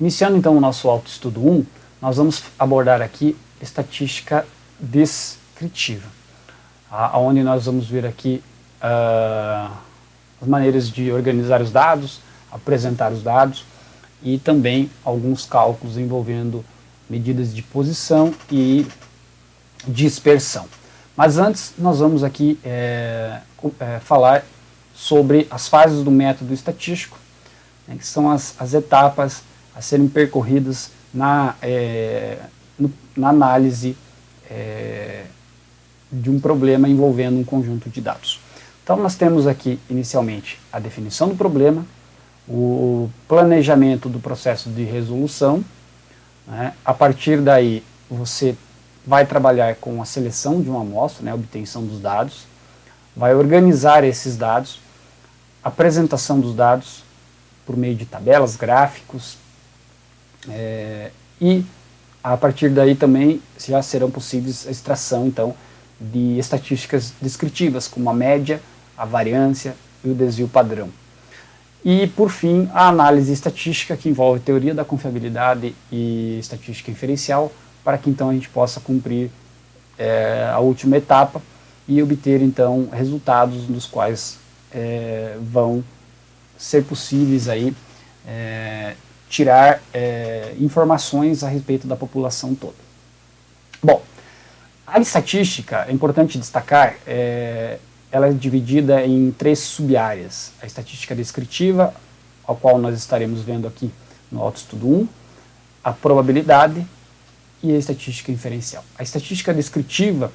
Iniciando então o nosso autoestudo 1, nós vamos abordar aqui estatística descritiva, tá? onde nós vamos ver aqui uh, as maneiras de organizar os dados, apresentar os dados e também alguns cálculos envolvendo medidas de posição e dispersão. Mas antes nós vamos aqui é, é, falar sobre as fases do método estatístico, né, que são as, as etapas a serem percorridas na, é, no, na análise é, de um problema envolvendo um conjunto de dados. Então nós temos aqui inicialmente a definição do problema, o planejamento do processo de resolução, né? a partir daí você vai trabalhar com a seleção de uma amostra, né, obtenção dos dados, vai organizar esses dados, apresentação dos dados por meio de tabelas, gráficos, é, e a partir daí também já serão possíveis a extração então de estatísticas descritivas, como a média, a variância e o desvio padrão. E, por fim, a análise estatística, que envolve teoria da confiabilidade e estatística inferencial, para que então a gente possa cumprir é, a última etapa e obter então resultados dos quais é, vão ser possíveis aí é, tirar é, informações a respeito da população toda. Bom, a estatística, é importante destacar, é, ela é dividida em três sub-áreas. A estatística descritiva, ao qual nós estaremos vendo aqui no autoestudo 1, a probabilidade e a estatística inferencial. A estatística descritiva,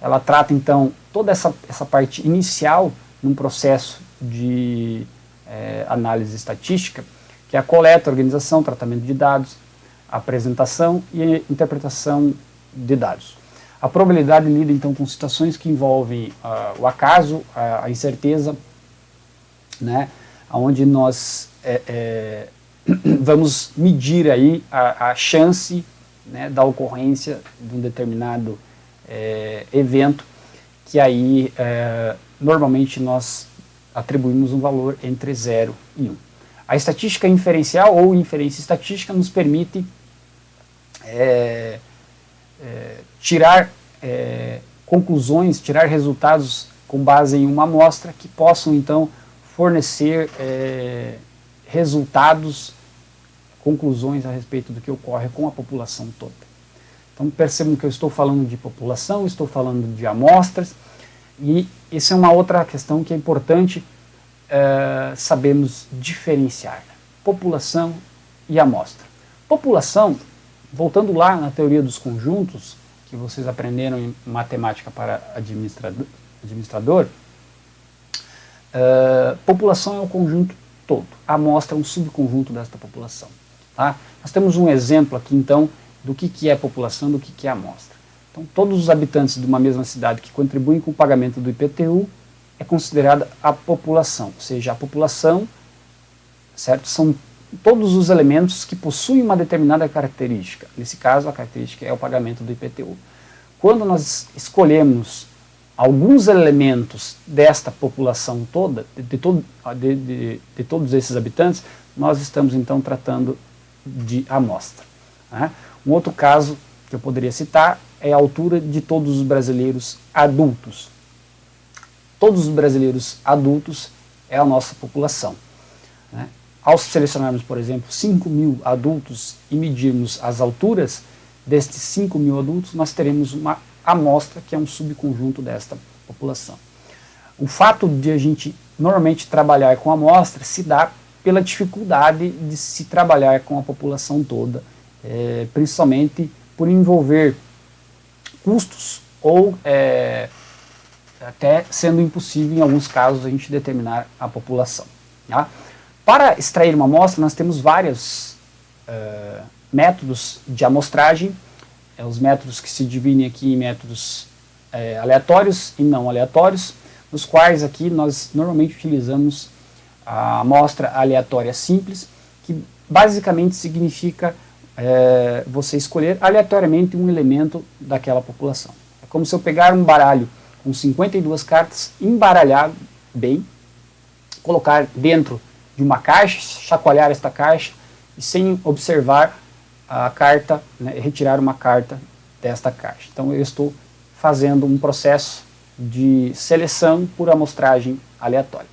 ela trata então toda essa, essa parte inicial num processo de é, análise estatística, que é a coleta, organização, tratamento de dados, apresentação e interpretação de dados. A probabilidade lida então com situações que envolvem uh, o acaso, a, a, incerteza, né, onde nós é, é, vamos medir aí a, a chance né, da ocorrência de um determinado é, evento, que aí é, normalmente nós atribuímos um valor entre 0 e 1. Um. A estatística inferencial ou inferência estatística nos permite é, é, tirar é, conclusões, tirar resultados com base em uma amostra que possam então fornecer é, resultados, conclusões a respeito do que ocorre com a população toda. Então percebam que eu estou falando de população, estou falando de amostras, e isso é uma outra questão que é importante uh, sabemos diferenciar população e amostra. População, voltando lá na teoria dos conjuntos, que vocês aprenderam em matemática para administrador, administrador uh, população é o conjunto todo, a amostra é um subconjunto desta população. Tá? Nós temos um exemplo aqui então do que, que é população, do que, que é amostra. Então todos os habitantes de uma mesma cidade que contribuem com o pagamento do IPTU é considerada a população, ou seja, a população, certo? São todos os elementos que possuem uma determinada característica. Nesse caso, a característica é o pagamento do IPTU. Quando nós escolhemos alguns elementos desta população toda, de, de, de, de todos esses habitantes, nós estamos então tratando de amostra. Né? Um outro caso que eu poderia citar é a altura de todos os brasileiros adultos todos os brasileiros adultos é a nossa população. Né? Ao selecionarmos, por exemplo, 5 mil adultos e medirmos as alturas destes 5 mil adultos, nós teremos uma amostra que é um subconjunto desta população. O fato de a gente normalmente trabalhar com amostra se dá pela dificuldade de se trabalhar com a população toda, é, principalmente por envolver custos ou é, até sendo impossível em alguns casos a gente determinar a população. Tá? Para extrair uma amostra nós temos vários uh, métodos de amostragem, é, os métodos que se dividem aqui em métodos é, aleatórios e não aleatórios, nos quais aqui nós normalmente utilizamos a amostra aleatória simples, que basicamente significa é, você escolher aleatoriamente um elemento daquela população. É como se eu pegar um baralho com 52 cartas, embaralhar bem, colocar dentro de uma caixa, chacoalhar esta caixa e sem observar a carta, né, retirar uma carta desta caixa. Então eu estou fazendo um processo de seleção por amostragem aleatória.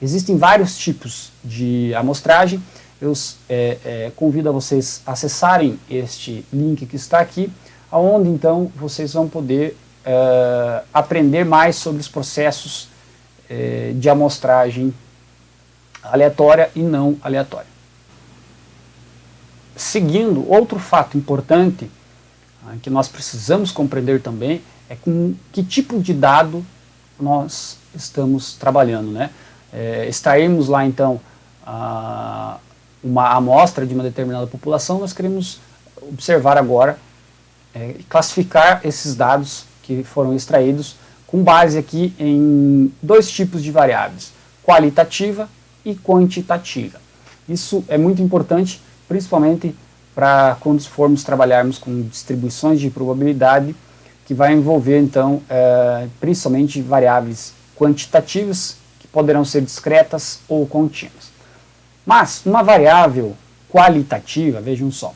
Existem vários tipos de amostragem, eu é, é, convido a vocês acessarem este link que está aqui, onde então vocês vão poder é, aprender mais sobre os processos é, de amostragem aleatória e não aleatória. Seguindo, outro fato importante ah, que nós precisamos compreender também é com que tipo de dado nós estamos trabalhando. Né? É, extrairmos lá então a, uma amostra de uma determinada população, nós queremos observar agora, é, classificar esses dados que foram extraídos com base aqui em dois tipos de variáveis, qualitativa e quantitativa. Isso é muito importante, principalmente para quando formos trabalharmos com distribuições de probabilidade, que vai envolver então é, principalmente variáveis quantitativas, que poderão ser discretas ou contínuas. Mas uma variável qualitativa, vejam só,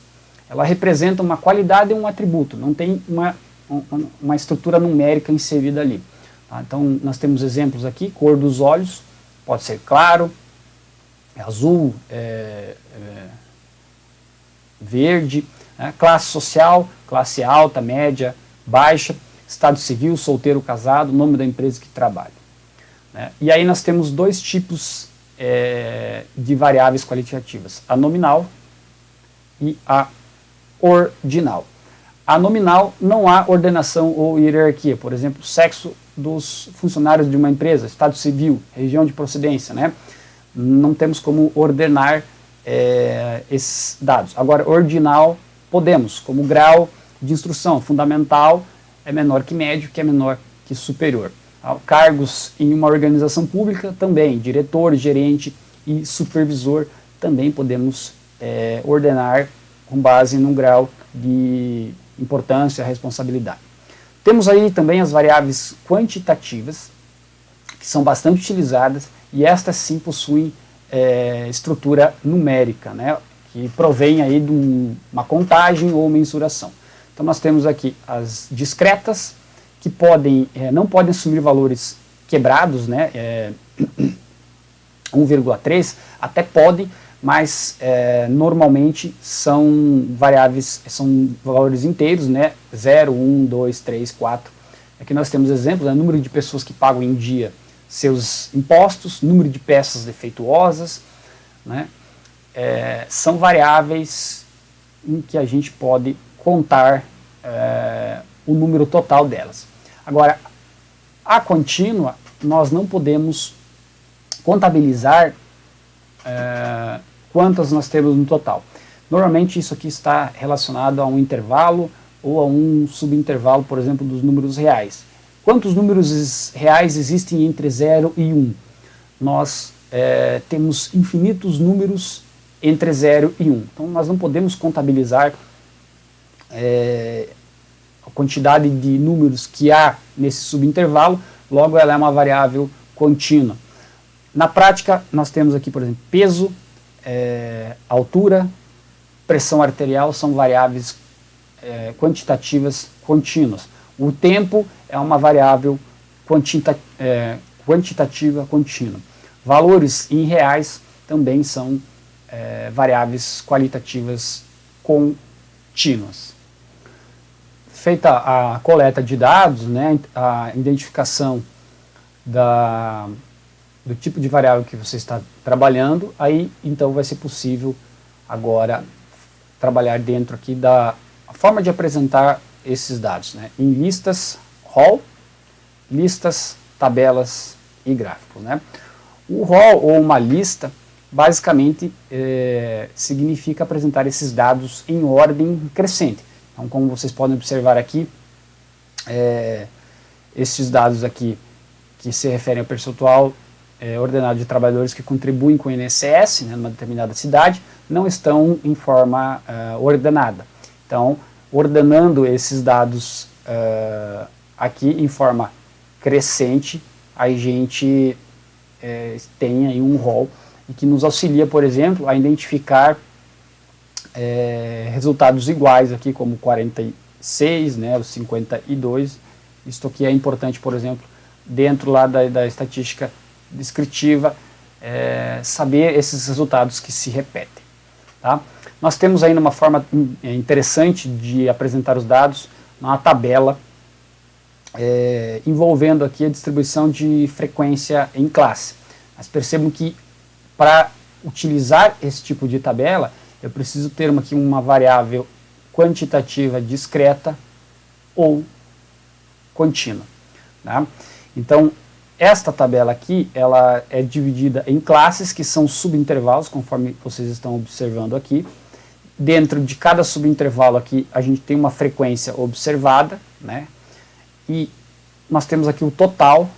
ela representa uma qualidade e um atributo, não tem uma, uma estrutura numérica inserida ali. Tá? Então nós temos exemplos aqui, cor dos olhos, pode ser claro, azul, é, é, verde, né? classe social, classe alta, média, baixa, estado civil, solteiro, casado, nome da empresa que trabalha. Né? E aí nós temos dois tipos é, de variáveis qualitativas, a nominal e a ordinal. A nominal não há ordenação ou hierarquia, por exemplo, sexo dos funcionários de uma empresa, estado civil, região de procedência, né? não temos como ordenar é, esses dados. Agora, ordinal, podemos, como grau de instrução fundamental é menor que médio, que é menor que superior. Cargos em uma organização pública também, diretor, gerente e supervisor, também podemos é, ordenar com base num grau de importância, responsabilidade. Temos aí também as variáveis quantitativas, que são bastante utilizadas, e estas sim possuem é, estrutura numérica, né, que provém aí de um, uma contagem ou mensuração. Então nós temos aqui as discretas, que podem, é, não podem assumir valores quebrados, né, é, 1,3, até podem, mas é, normalmente são variáveis, são valores inteiros, né, 0, 1, 2, 3, 4. Aqui nós temos exemplos, né, número de pessoas que pagam em dia seus impostos, número de peças defeituosas, né, é, são variáveis em que a gente pode contar é, o número total delas. Agora, a contínua, nós não podemos contabilizar é, quantas nós temos no total. Normalmente isso aqui está relacionado a um intervalo ou a um subintervalo, por exemplo, dos números reais. Quantos números reais existem entre 0 e 1? Um? Nós é, temos infinitos números entre 0 e 1. Um. Então nós não podemos contabilizar é, a quantidade de números que há nesse subintervalo, logo ela é uma variável contínua. Na prática, nós temos aqui, por exemplo, peso, é, altura, pressão arterial são variáveis é, quantitativas contínuas. O tempo é uma variável quantita, é, quantitativa contínua. Valores em reais também são é, variáveis qualitativas contínuas feita a coleta de dados, né, a identificação da, do tipo de variável que você está trabalhando, aí então vai ser possível agora trabalhar dentro aqui da forma de apresentar esses dados, né, em listas RAW, listas, tabelas e gráficos. Né. O RAW ou uma lista basicamente é, significa apresentar esses dados em ordem crescente. Então, como vocês podem observar aqui, é, esses dados aqui que se referem ao percentual é, ordenado de trabalhadores que contribuem com o INSS, né, numa determinada cidade, não estão em forma uh, ordenada. Então, ordenando esses dados uh, aqui em forma crescente, a gente é, tem aí um rol que nos auxilia, por exemplo, a identificar é, resultados iguais aqui, como 46, né, os 52. Isto aqui é importante, por exemplo, dentro lá da, da estatística descritiva, é, saber esses resultados que se repetem. Tá? Nós temos ainda uma forma é, interessante de apresentar os dados, uma tabela é, envolvendo aqui a distribuição de frequência em classe. Mas percebam que para utilizar esse tipo de tabela, eu preciso ter aqui uma variável quantitativa discreta ou contínua. Tá? Então, esta tabela aqui, ela é dividida em classes, que são subintervalos, conforme vocês estão observando aqui. Dentro de cada subintervalo aqui, a gente tem uma frequência observada, né? E nós temos aqui o total,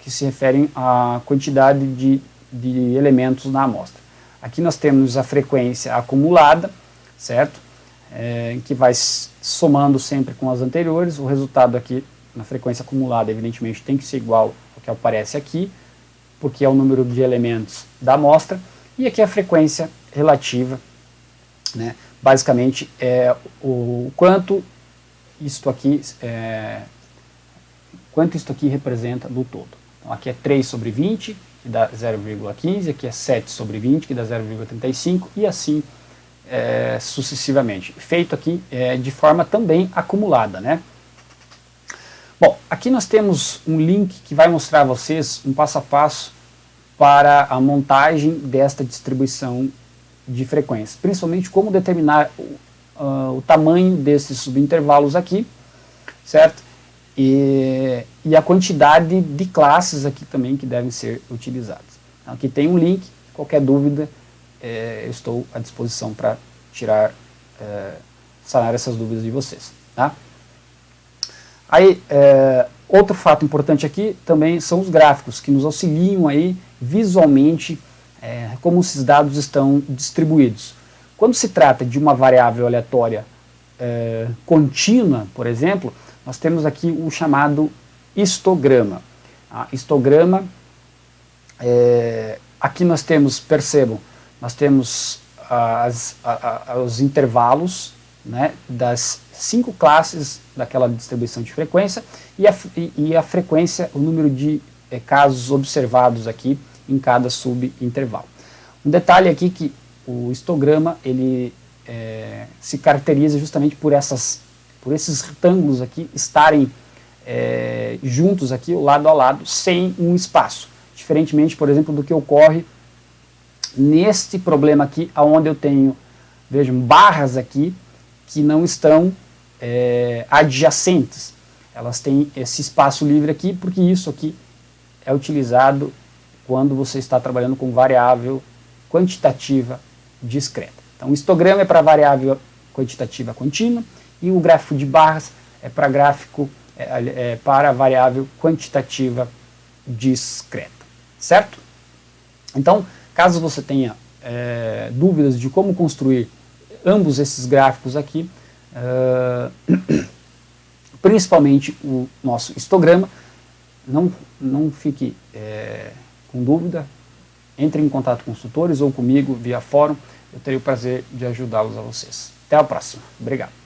que se refere à quantidade de, de elementos na amostra. Aqui nós temos a frequência acumulada, certo? É, que vai somando sempre com as anteriores. O resultado aqui na frequência acumulada, evidentemente, tem que ser igual que aparece aqui, porque é o número de elementos da amostra. E aqui a frequência relativa, né? basicamente é o quanto isto aqui é, quanto isto aqui representa do todo. Então aqui é 3 sobre 20, que dá 0,15, aqui é 7 sobre 20, que dá 0,35, e assim é, sucessivamente. Feito aqui é, de forma também acumulada, né? Bom, aqui nós temos um link que vai mostrar a vocês um passo a passo para a montagem desta distribuição de frequência, principalmente como determinar uh, o tamanho desses subintervalos aqui, certo? E, e, a quantidade de classes aqui também que devem ser utilizadas. Aqui tem um link, qualquer dúvida, é, eu estou à disposição para tirar, é, sanar essas dúvidas de vocês. Tá? Aí, é, outro fato importante aqui também são os gráficos, que nos auxiliam aí visualmente é, como esses dados estão distribuídos. Quando se trata de uma variável aleatória é, contínua, por exemplo, nós temos aqui o chamado histograma. Histograma, é, aqui nós temos, percebam, nós temos as, a, a, os intervalos né, das cinco classes daquela distribuição de frequência e a, e, a frequência, o número de é, casos observados aqui em cada subintervalo. Um detalhe aqui que o histograma ele é, se caracteriza justamente por, essas, por esses retângulos aqui estarem é, juntos aqui, lado a lado, sem um espaço. Diferentemente, por exemplo, do que ocorre neste problema aqui, onde eu tenho, vejam, barras aqui, que não estão é, adjacentes. Elas têm esse espaço livre aqui, porque isso aqui é utilizado quando você está trabalhando com variável quantitativa discreta. Então, o histograma é para variável quantitativa contínua e o gráfico de barras é para gráfico é, é, para variável quantitativa discreta, certo? Então, caso você tenha é, dúvidas de como construir ambos esses gráficos aqui, uh, principalmente o nosso histograma, não, não fique é, com dúvida, entre em contato com os tutores ou comigo via fórum, eu terei o prazer de ajudá-los a vocês. Até a próxima. Obrigado.